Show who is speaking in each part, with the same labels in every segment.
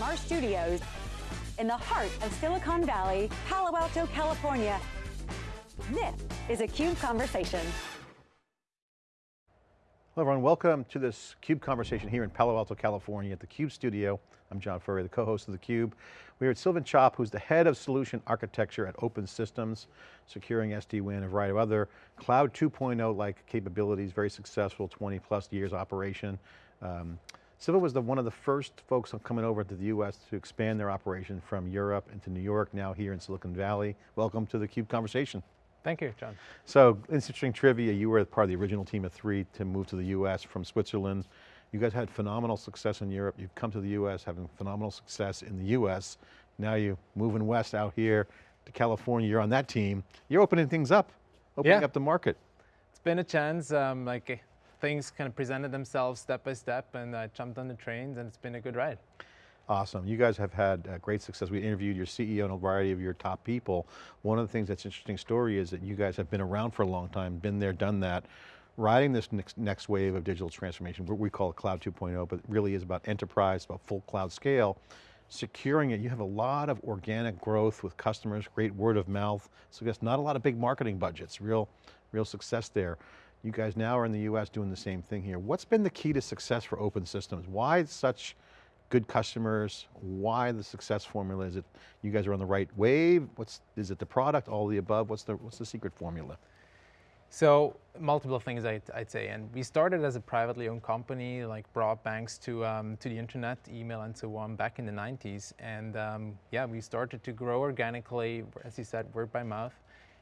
Speaker 1: from our studios in the heart of Silicon Valley, Palo Alto, California. This is a CUBE Conversation.
Speaker 2: Hello everyone, welcome to this CUBE conversation here in Palo Alto, California at the CUBE studio. I'm John Furrier, the co-host of the Cube. We're at Sylvan Chop, who's the head of solution architecture at Open Systems, securing SD-WAN, a variety of other cloud 2.0 like capabilities, very successful, 20 plus years operation. Um, Sylvan was the, one of the first folks coming over to the US to expand their operation from Europe into New York, now here in Silicon Valley. Welcome to the CUBE conversation.
Speaker 3: Thank you, John.
Speaker 2: So, interesting trivia, you were part of the original team of three to move to the US from Switzerland. You guys had phenomenal success in Europe. You've come to the US, having phenomenal success in the US. Now you're moving west out here to California, you're on that team. You're opening things up, opening
Speaker 3: yeah.
Speaker 2: up the market.
Speaker 3: It's been a chance, um, like things kind of presented themselves step by step and I jumped on the trains and it's been a good ride.
Speaker 2: Awesome, you guys have had uh, great success. We interviewed your CEO and a variety of your top people. One of the things that's interesting story is that you guys have been around for a long time, been there, done that riding this next, next wave of digital transformation, what we call Cloud 2.0, but it really is about enterprise, about full cloud scale, securing it, you have a lot of organic growth with customers, great word of mouth, so I guess not a lot of big marketing budgets, real, real success there. You guys now are in the US doing the same thing here. What's been the key to success for open systems? Why such good customers? Why the success formula? Is it you guys are on the right wave? What's, is it the product, all the above? What's the, what's the secret formula?
Speaker 3: So multiple things I'd, I'd, say, and we started as a privately owned company, like brought banks to um, to the internet, email, and so on back in the 90s. And um, yeah, we started to grow organically, as you said, word by mouth.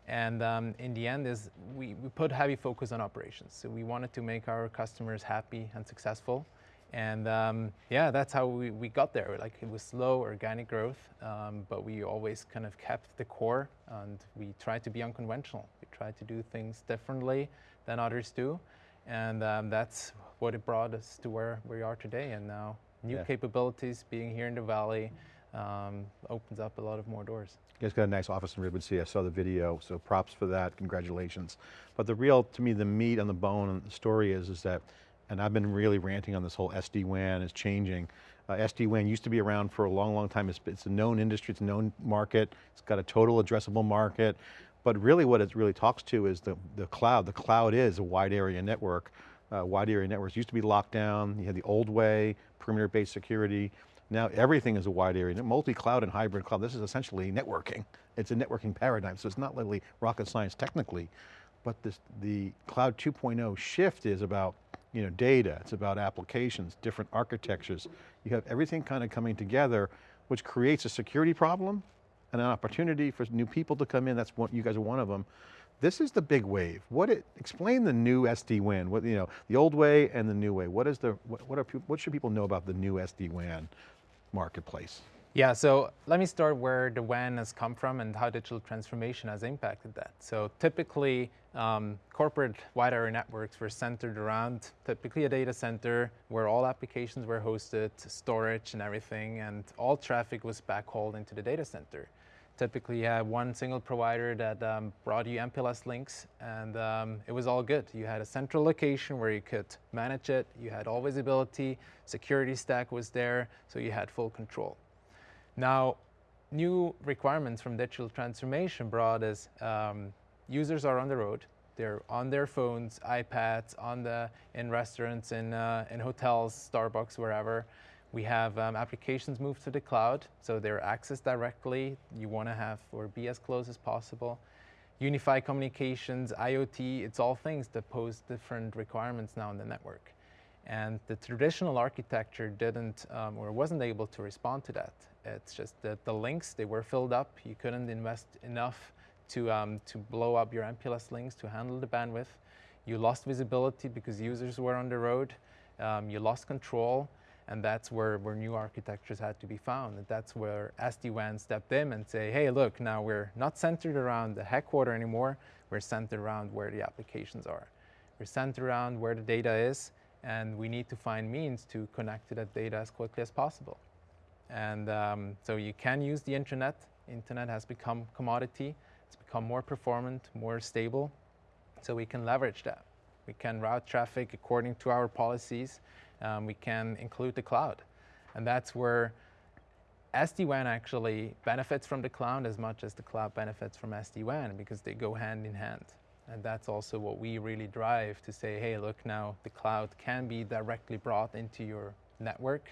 Speaker 3: And um, in the end, is we, we put heavy focus on operations. So we wanted to make our customers happy and successful. And um, yeah, that's how we, we got there. Like it was slow organic growth, um, but we always kind of kept the core and we tried to be unconventional. We tried to do things differently than others do. And um, that's what it brought us to where we are today. And now new yeah. capabilities, being here in the Valley, um, opens up a lot of more doors.
Speaker 2: You guys got a nice office in Redwood City. I saw the video, so props for that, congratulations. But the real, to me, the meat on the bone and the story is, is that and I've been really ranting on this whole SD-WAN is changing. Uh, SD-WAN used to be around for a long, long time. It's, it's, a known industry, it's a known market. It's got a total addressable market. But really what it really talks to is the, the cloud. The cloud is a wide area network. Uh, wide area networks used to be locked down. You had the old way, perimeter-based security. Now everything is a wide area, multi-cloud and hybrid cloud. This is essentially networking. It's a networking paradigm, so it's not really rocket science technically, but this, the cloud 2.0 shift is about you know, data, it's about applications, different architectures. You have everything kind of coming together, which creates a security problem and an opportunity for new people to come in. That's what you guys are one of them. This is the big wave. What it, explain the new SD-WAN, what, you know, the old way and the new way. What is the, what, what, are, what should people know about the new SD-WAN marketplace?
Speaker 3: Yeah, so let me start where the WAN has come from and how digital transformation has impacted that. So typically, um, corporate wide area networks were centered around typically a data center where all applications were hosted, storage and everything, and all traffic was backhauled into the data center. Typically, you had one single provider that um, brought you MPLS links, and um, it was all good. You had a central location where you could manage it, you had all visibility, security stack was there, so you had full control. Now, new requirements from digital transformation brought us um, users are on the road, they're on their phones, iPads, on the, in restaurants, in, uh, in hotels, Starbucks, wherever. We have um, applications moved to the cloud, so they're accessed directly. You want to have or be as close as possible. Unified communications, IoT, it's all things that pose different requirements now in the network. And the traditional architecture didn't um, or wasn't able to respond to that. It's just that the links, they were filled up. You couldn't invest enough to, um, to blow up your MPLS links to handle the bandwidth. You lost visibility because users were on the road. Um, you lost control. And that's where, where new architectures had to be found. And that's where SD-WAN stepped in and say, hey, look, now we're not centered around the headquarter anymore. We're centered around where the applications are. We're centered around where the data is and we need to find means to connect to that data as quickly as possible. And um, so you can use the internet. Internet has become commodity. It's become more performant, more stable. So we can leverage that. We can route traffic according to our policies. Um, we can include the cloud. And that's where SD-WAN actually benefits from the cloud as much as the cloud benefits from SD-WAN because they go hand in hand. And that's also what we really drive to say, hey, look now, the cloud can be directly brought into your network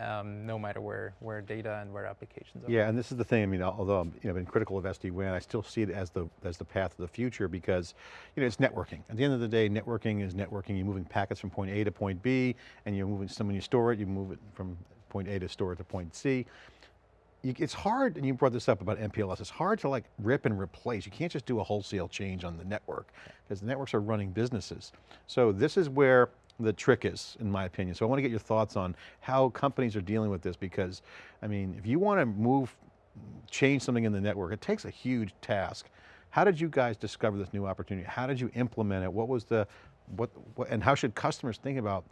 Speaker 3: um, no matter where, where data and where applications are.
Speaker 2: Yeah, and this is the thing, I mean, although I'm you know, been critical of SD-WAN, I still see it as the, as the path of the future because you know, it's networking. At the end of the day, networking is networking. You're moving packets from point A to point B, and you're moving, some when you store it, you move it from point A to store it to point C. You, it's hard, and you brought this up about MPLS, it's hard to like rip and replace. You can't just do a wholesale change on the network because the networks are running businesses. So this is where the trick is, in my opinion. So I want to get your thoughts on how companies are dealing with this because, I mean, if you want to move, change something in the network, it takes a huge task. How did you guys discover this new opportunity? How did you implement it? What was the, what, what and how should customers think about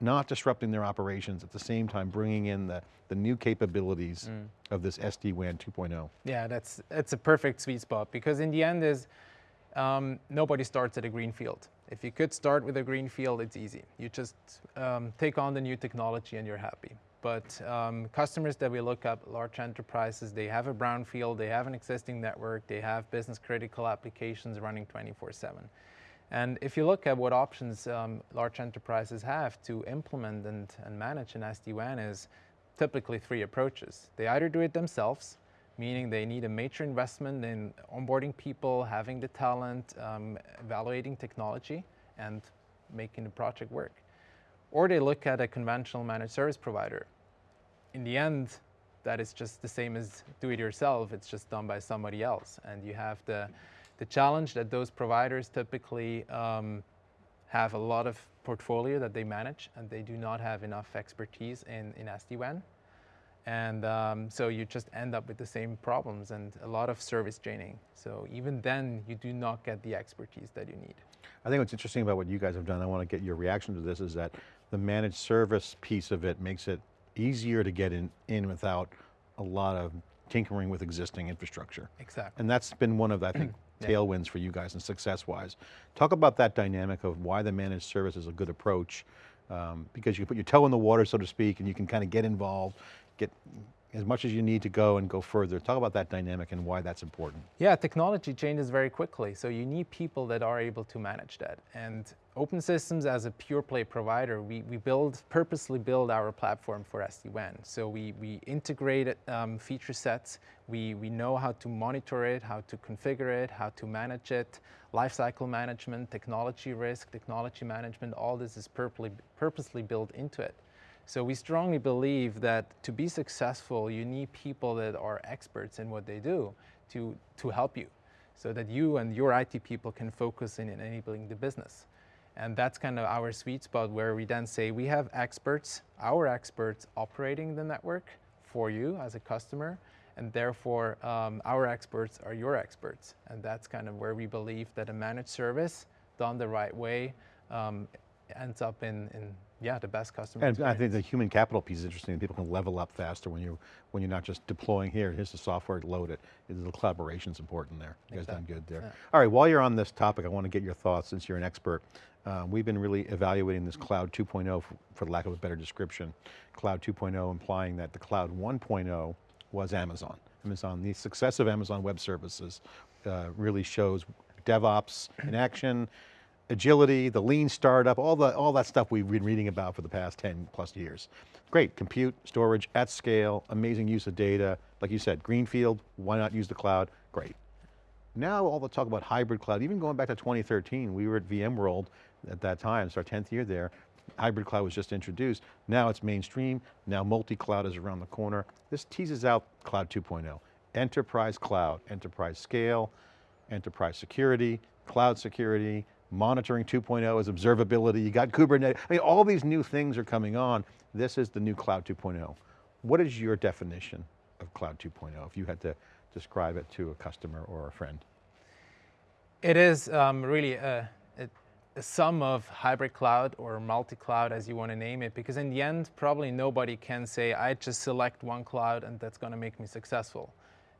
Speaker 2: not disrupting their operations at the same time bringing in the, the new capabilities mm. of this SD-WAN 2.0?
Speaker 3: Yeah, that's, that's a perfect sweet spot because in the end is, um, nobody starts at a green field. If you could start with a green field, it's easy. You just um, take on the new technology and you're happy. But um, customers that we look at, large enterprises, they have a brown field, they have an existing network, they have business critical applications running 24-7. And if you look at what options um, large enterprises have to implement and, and manage an SD-WAN is typically three approaches. They either do it themselves, meaning they need a major investment in onboarding people, having the talent, um, evaluating technology, and making the project work. Or they look at a conventional managed service provider. In the end, that is just the same as do it yourself, it's just done by somebody else. And you have the, the challenge that those providers typically um, have a lot of portfolio that they manage and they do not have enough expertise in, in SD-WAN. And um, so you just end up with the same problems and a lot of service draining. So even then, you do not get the expertise that you need.
Speaker 2: I think what's interesting about what you guys have done, I want to get your reaction to this, is that the managed service piece of it makes it easier to get in, in without a lot of tinkering with existing infrastructure.
Speaker 3: Exactly.
Speaker 2: And that's been one of, I think, yeah. tailwinds for you guys and success-wise. Talk about that dynamic of why the managed service is a good approach, um, because you can put your toe in the water, so to speak, and you can kind of get involved get as much as you need to go and go further. Talk about that dynamic and why that's important.
Speaker 3: Yeah, technology changes very quickly, so you need people that are able to manage that. And Open Systems as a pure play provider, we, we build, purposely build our platform for SD-WAN. So we, we integrate um, feature sets, we, we know how to monitor it, how to configure it, how to manage it, lifecycle management, technology risk, technology management, all this is purposely, purposely built into it. So we strongly believe that to be successful, you need people that are experts in what they do to, to help you so that you and your IT people can focus in enabling the business. And that's kind of our sweet spot where we then say we have experts, our experts operating the network for you as a customer, and therefore um, our experts are your experts. And that's kind of where we believe that a managed service done the right way um, ends up in, in yeah, the best customer
Speaker 2: And
Speaker 3: experience.
Speaker 2: I think the human capital piece is interesting. People can level up faster when you're, when you're not just deploying here. Here's the software, load it. The collaboration's important there. You exactly. guys done good there. Yeah. All right, while you're on this topic, I want to get your thoughts since you're an expert. Uh, we've been really evaluating this cloud 2.0 for, for lack of a better description. Cloud 2.0 implying that the cloud 1.0 was Amazon. Amazon, the success of Amazon Web Services uh, really shows DevOps in action, agility, the lean startup, all, the, all that stuff we've been reading about for the past 10 plus years. Great, compute, storage at scale, amazing use of data. Like you said, greenfield, why not use the cloud? Great. Now all the talk about hybrid cloud, even going back to 2013, we were at VMworld at that time, it's our 10th year there, hybrid cloud was just introduced. Now it's mainstream, now multi-cloud is around the corner. This teases out cloud 2.0. Enterprise cloud, enterprise scale, enterprise security, cloud security, monitoring 2.0 is observability, you got Kubernetes, I mean, all these new things are coming on. This is the new cloud 2.0. What is your definition of cloud 2.0 if you had to describe it to a customer or a friend?
Speaker 3: It is um, really a, a, a, sum of hybrid cloud or multi-cloud as you want to name it, because in the end, probably nobody can say, I just select one cloud and that's going to make me successful.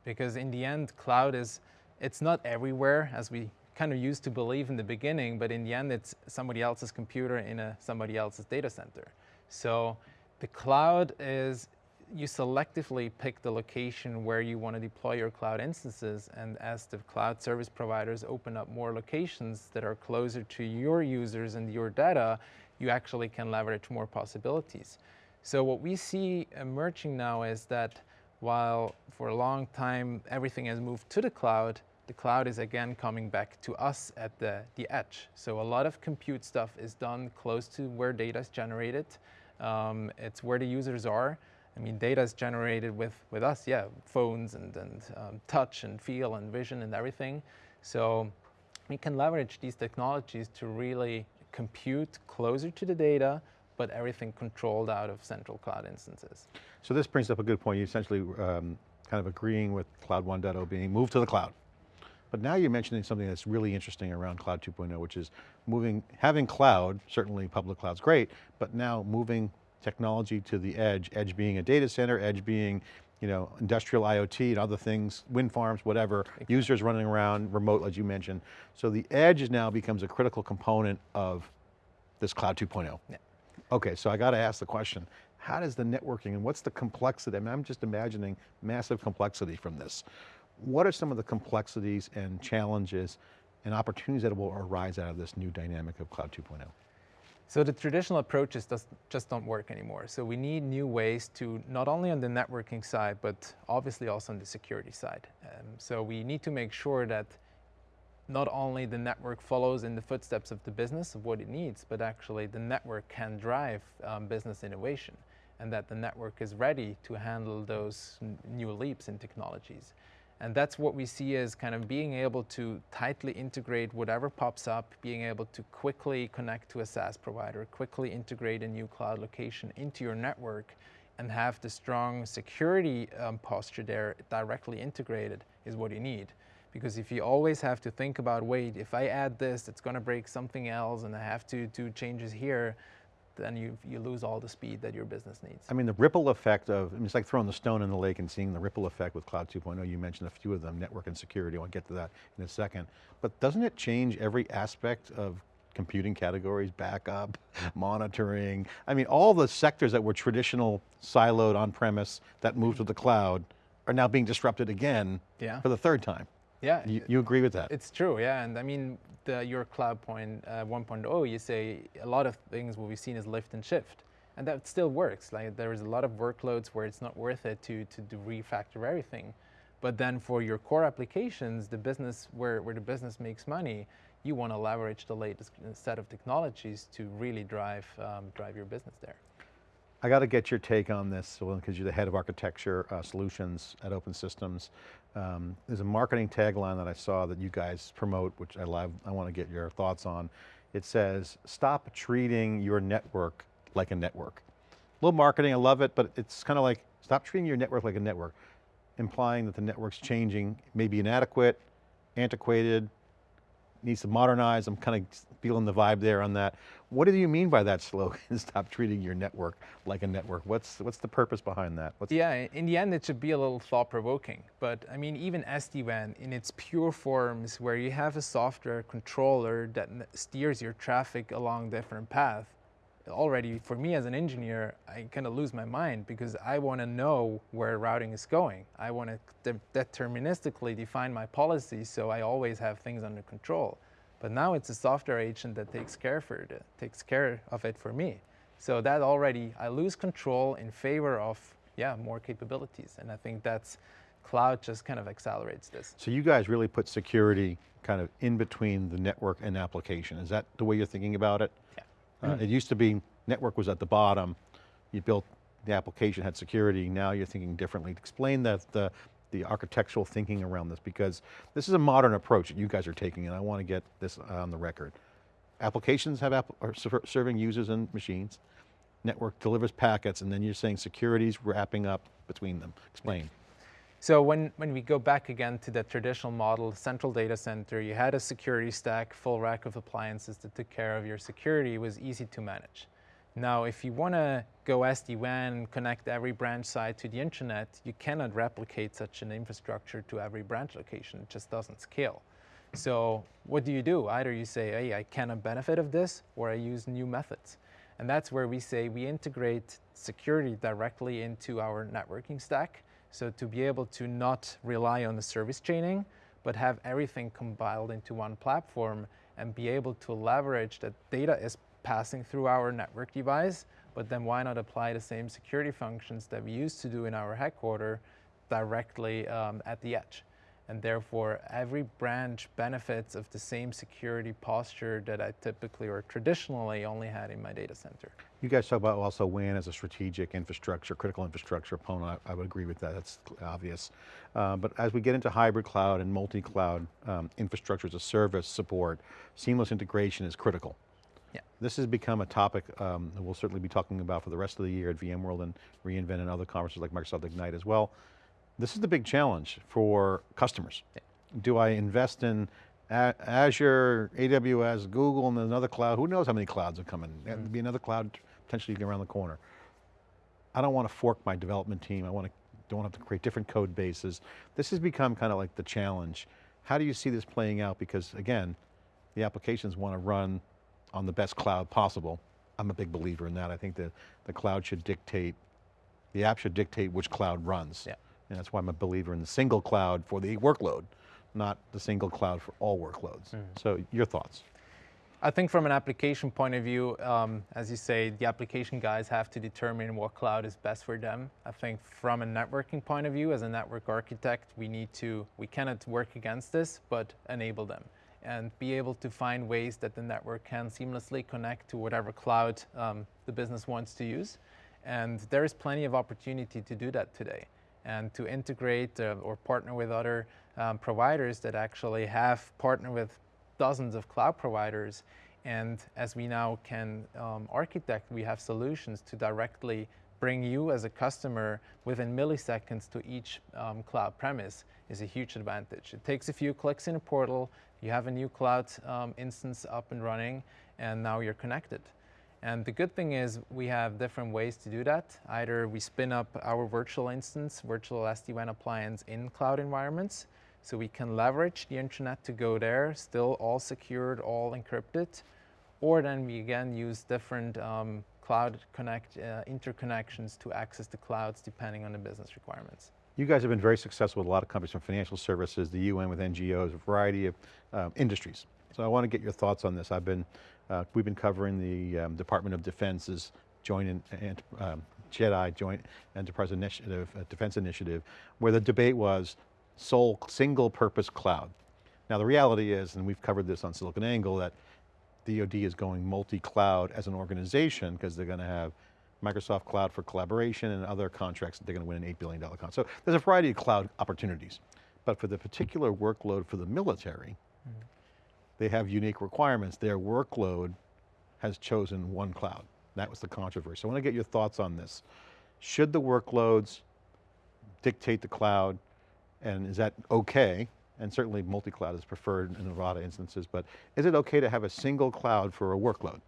Speaker 3: Because in the end, cloud is, it's not everywhere as we kind of used to believe in the beginning, but in the end it's somebody else's computer in a somebody else's data center. So the cloud is you selectively pick the location where you want to deploy your cloud instances. And as the cloud service providers open up more locations that are closer to your users and your data, you actually can leverage more possibilities. So what we see emerging now is that while for a long time everything has moved to the cloud, the cloud is again coming back to us at the, the edge. So a lot of compute stuff is done close to where data is generated. Um, it's where the users are. I mean, data is generated with, with us, yeah, phones and, and um, touch and feel and vision and everything. So we can leverage these technologies to really compute closer to the data, but everything controlled out of central cloud instances.
Speaker 2: So this brings up a good point. You essentially um, kind of agreeing with Cloud 1.0 being moved to the cloud. But now you're mentioning something that's really interesting around Cloud 2.0, which is moving, having cloud, certainly public cloud's great, but now moving technology to the edge, edge being a data center, edge being you know, industrial IoT and other things, wind farms, whatever, exactly. users running around, remote as you mentioned. So the edge now becomes a critical component of this Cloud 2.0. Yeah. Okay, so I got to ask the question, how does the networking and what's the complexity? I mean, I'm just imagining massive complexity from this. What are some of the complexities and challenges and opportunities that will arise out of this new dynamic of Cloud 2.0?
Speaker 3: So the traditional approaches just don't work anymore. So we need new ways to, not only on the networking side, but obviously also on the security side. Um, so we need to make sure that not only the network follows in the footsteps of the business of what it needs, but actually the network can drive um, business innovation and that the network is ready to handle those new leaps in technologies. And that's what we see as kind of being able to tightly integrate whatever pops up, being able to quickly connect to a SaaS provider, quickly integrate a new cloud location into your network, and have the strong security um, posture there directly integrated is what you need. Because if you always have to think about, wait, if I add this, it's going to break something else, and I have to do changes here, then you, you lose all the speed that your business needs.
Speaker 2: I mean, the ripple effect of, I mean, it's like throwing the stone in the lake and seeing the ripple effect with Cloud 2.0. You mentioned a few of them, network and security, I'll get to that in a second. But doesn't it change every aspect of computing categories, backup, monitoring. I mean, all the sectors that were traditional siloed on-premise that moved to the cloud are now being disrupted again yeah. for the third time.
Speaker 3: Yeah.
Speaker 2: You, you, agree with that?
Speaker 3: It's true, yeah. And I mean, the, your cloud point uh, 1.0, you say a lot of things will we've seen as lift and shift. And that still works. Like there is a lot of workloads where it's not worth it to, to, to refactor everything. But then for your core applications, the business where, where the business makes money, you want to leverage the latest set of technologies to really drive, um, drive your business there.
Speaker 2: I got to get your take on this because you're the head of architecture uh, solutions at Open Systems. Um, there's a marketing tagline that I saw that you guys promote, which I love, I want to get your thoughts on. It says, stop treating your network like a network. A little marketing, I love it, but it's kind of like, stop treating your network like a network, implying that the network's changing, maybe inadequate, antiquated, needs to modernize. I'm kind of feeling the vibe there on that. What do you mean by that slogan? Stop treating your network like a network. What's what's the purpose behind that? What's
Speaker 3: yeah, in the end, it should be a little thought-provoking. But I mean, even SD-WAN in its pure forms, where you have a software controller that steers your traffic along different paths, already for me as an engineer, I kind of lose my mind because I want to know where routing is going. I want to de deterministically define my policies so I always have things under control. But now it's a software agent that takes care, for it, takes care of it for me. So that already, I lose control in favor of, yeah, more capabilities. And I think that's, cloud just kind of accelerates this.
Speaker 2: So you guys really put security kind of in between the network and application. Is that the way you're thinking about it?
Speaker 3: Yeah.
Speaker 2: Uh, mm. It used to be network was at the bottom, you built the application had security, now you're thinking differently. Explain that the, the architectural thinking around this because this is a modern approach that you guys are taking and I want to get this on the record. Applications have app are serving users and machines, network delivers packets and then you're saying security's wrapping up between them. Explain.
Speaker 3: So when, when we go back again to the traditional model, central data center, you had a security stack, full rack of appliances that took care of your security, it was easy to manage. Now, if you want to go SD-WAN, and connect every branch site to the internet, you cannot replicate such an infrastructure to every branch location. It just doesn't scale. So what do you do? Either you say, hey, I cannot benefit of this, or I use new methods. And that's where we say we integrate security directly into our networking stack. So to be able to not rely on the service chaining, but have everything compiled into one platform and be able to leverage that data is passing through our network device, but then why not apply the same security functions that we used to do in our headquarter directly um, at the edge? And therefore every branch benefits of the same security posture that I typically or traditionally only had in my data center.
Speaker 2: You guys talk about also WAN as a strategic infrastructure, critical infrastructure opponent. I, I would agree with that, that's obvious. Uh, but as we get into hybrid cloud and multi-cloud um, infrastructure as a service support, seamless integration is critical.
Speaker 3: Yeah.
Speaker 2: This has become a topic um, that we'll certainly be talking about for the rest of the year at VMworld and reInvent and other conferences like Microsoft Ignite as well. This is the big challenge for customers. Do I invest in Azure, AWS, Google, and another cloud? Who knows how many clouds are coming? Mm -hmm. be another cloud potentially around the corner. I don't want to fork my development team. I want to, don't have to create different code bases. This has become kind of like the challenge. How do you see this playing out? Because again, the applications want to run on the best cloud possible. I'm a big believer in that. I think that the cloud should dictate, the app should dictate which cloud runs.
Speaker 3: Yeah.
Speaker 2: And that's why I'm a believer in the single cloud for the workload, not the single cloud for all workloads. Mm. So your thoughts?
Speaker 3: I think from an application point of view, um, as you say, the application guys have to determine what cloud is best for them. I think from a networking point of view, as a network architect, we need to, we cannot work against this, but enable them and be able to find ways that the network can seamlessly connect to whatever cloud um, the business wants to use. And there is plenty of opportunity to do that today and to integrate uh, or partner with other um, providers that actually have partnered with dozens of cloud providers. And as we now can um, architect, we have solutions to directly bring you as a customer within milliseconds to each um, cloud premise is a huge advantage. It takes a few clicks in a portal, you have a new cloud um, instance up and running, and now you're connected. And the good thing is we have different ways to do that. Either we spin up our virtual instance, virtual SD-WAN appliance in cloud environments, so we can leverage the internet to go there, still all secured, all encrypted, or then we again use different um, cloud connect uh, interconnections to access the clouds depending on the business requirements.
Speaker 2: You guys have been very successful with a lot of companies from financial services, the UN with NGOs, a variety of uh, industries. So I want to get your thoughts on this. I've been uh, we've been covering the um, Department of Defense's joint and um, JEDI Joint Enterprise Initiative, uh, Defense Initiative, where the debate was sole single purpose cloud. Now the reality is, and we've covered this on SiliconANGLE, that DoD is going multi-cloud as an organization because they're going to have Microsoft Cloud for collaboration and other contracts that they're going to win an $8 billion contract. So there's a variety of cloud opportunities. But for the particular workload for the military, they have unique requirements. Their workload has chosen one cloud. That was the controversy. I want to get your thoughts on this. Should the workloads dictate the cloud and is that okay? And certainly multi-cloud is preferred in a lot of instances, but is it okay to have a single cloud for a workload?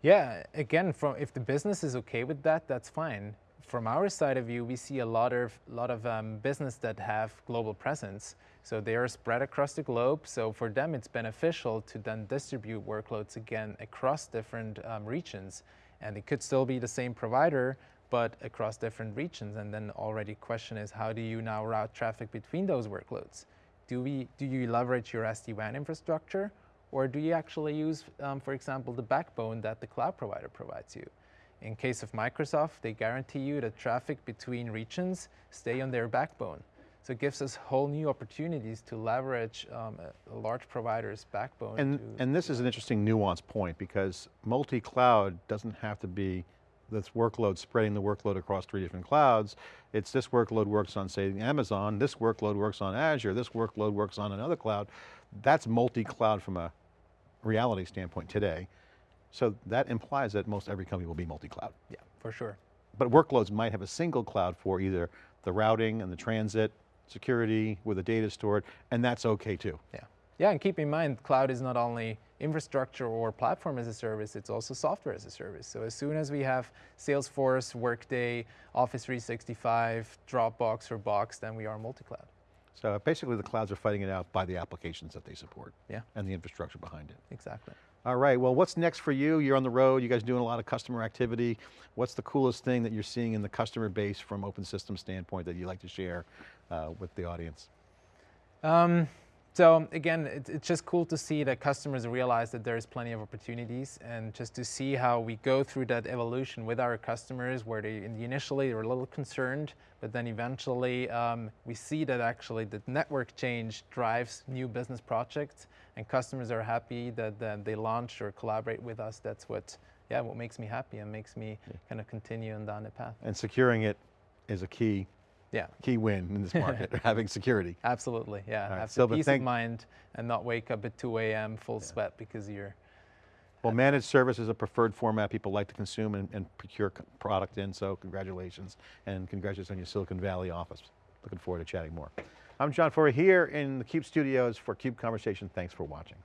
Speaker 3: Yeah, again, from if the business is okay with that, that's fine. From our side of view, we see a lot of, lot of um, business that have global presence. So they are spread across the globe. So for them, it's beneficial to then distribute workloads again across different um, regions. And it could still be the same provider, but across different regions. And then already question is, how do you now route traffic between those workloads? Do, we, do you leverage your SD-WAN infrastructure? Or do you actually use, um, for example, the backbone that the cloud provider provides you? In case of Microsoft, they guarantee you that traffic between regions stay on their backbone. So it gives us whole new opportunities to leverage um, a, a, large provider's backbone.
Speaker 2: And, and this is an interesting nuance point because multi-cloud doesn't have to be this workload spreading the workload across three different clouds. It's this workload works on say Amazon, this workload works on Azure, this workload works on another cloud. That's multi-cloud from a reality standpoint today. So that implies that most every company will be multi-cloud.
Speaker 3: Yeah, for sure.
Speaker 2: But workloads might have a single cloud for either the routing and the transit, security, where the data is stored, and that's okay too.
Speaker 3: Yeah. Yeah, and keep in mind, cloud is not only infrastructure or platform as a service, it's also software as a service. So as soon as we have Salesforce, Workday, Office 365, Dropbox or Box, then we are multi-cloud.
Speaker 2: So basically the clouds are fighting it out by the applications that they support.
Speaker 3: Yeah.
Speaker 2: And the infrastructure behind it.
Speaker 3: Exactly.
Speaker 2: All right, well what's next for you? You're on the road, you guys doing a lot of customer activity. What's the coolest thing that you're seeing in the customer base from Open Systems standpoint that you'd like to share uh, with the audience?
Speaker 3: Um, so again, it, it's just cool to see that customers realize that there's plenty of opportunities and just to see how we go through that evolution with our customers where they initially are a little concerned, but then eventually um, we see that actually the network change drives new business projects and customers are happy that, that they launch or collaborate with us. That's what, yeah, what makes me happy and makes me yeah. kind of continue on down the path.
Speaker 2: And securing it is a key
Speaker 3: yeah.
Speaker 2: key win in this market, having security.
Speaker 3: Absolutely, yeah. Right. Have peace of mind and not wake up at 2 a.m. full yeah. sweat because you're...
Speaker 2: Well, managed service is a preferred format people like to consume and, and procure product in, so congratulations. And congratulations on your Silicon Valley office. Looking forward to chatting more. I'm John Furrier here in the CUBE studios for CUBE Conversation. Thanks for watching.